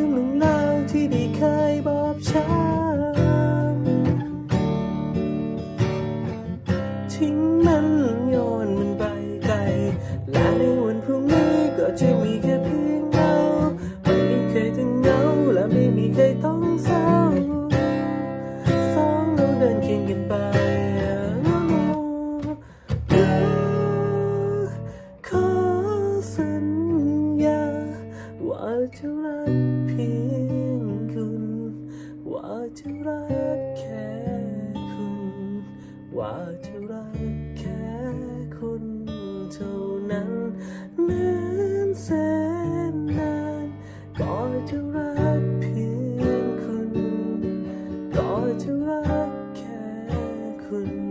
รื่องหนึ่เล่าที่ได้เคยบอบช้ำทิ้งมันโยนมันไปไกล และในวันพรุ่งนี้ก็จะมีแค่เพียงเราไม่มีใครต้องเหงาและไม่มีใครต้องเศร้าสองเราเดินเคียงกันไปขอสัญญาว่าจะรัก ว่าจะรักแค่คุณ ว่าจะรักแค่คุณเท่านั้นนานแสนนานก็จะรักเพียงคุณ ก็จะรักแค่คุณ